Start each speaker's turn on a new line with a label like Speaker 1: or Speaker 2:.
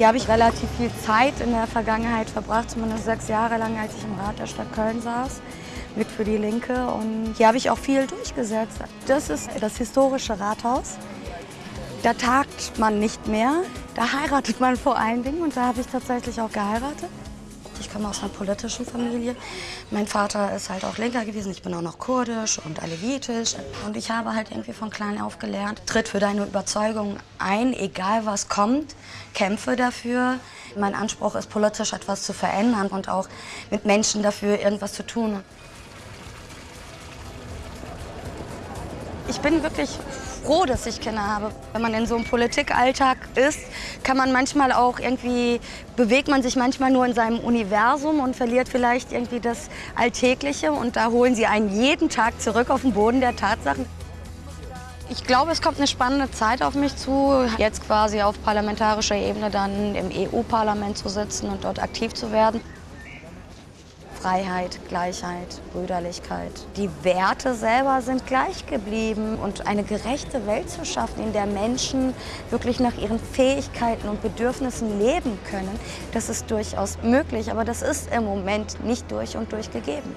Speaker 1: Hier habe ich relativ viel Zeit in der Vergangenheit verbracht, zumindest sechs Jahre lang, als ich im Rat der Stadt Köln saß, mit für die Linke. Und hier habe ich auch viel durchgesetzt. Das ist das historische Rathaus. Da tagt man nicht mehr, da heiratet man vor allen Dingen und da habe ich tatsächlich auch geheiratet. Ich komme aus einer politischen Familie. Mein Vater ist halt auch Linker gewesen. Ich bin auch noch kurdisch und alevitisch. Und ich habe halt irgendwie von klein auf gelernt, tritt für deine Überzeugung ein, egal was kommt, kämpfe dafür. Mein Anspruch ist, politisch etwas zu verändern und auch mit Menschen dafür irgendwas zu tun. Ich bin wirklich froh, dass ich Kinder habe. Wenn man in so einem Politikalltag ist, kann man manchmal auch irgendwie, bewegt man sich manchmal nur in seinem Universum und verliert vielleicht irgendwie das Alltägliche. Und da holen sie einen jeden Tag zurück auf den Boden der Tatsachen. Ich glaube, es kommt eine spannende Zeit auf mich zu, jetzt quasi auf parlamentarischer Ebene dann im EU-Parlament zu sitzen und dort aktiv zu werden. Freiheit, Gleichheit, Brüderlichkeit. Die Werte selber sind gleich geblieben und eine gerechte Welt zu schaffen, in der Menschen wirklich nach ihren Fähigkeiten und Bedürfnissen leben können, das ist durchaus möglich, aber das ist im Moment nicht durch und durch gegeben.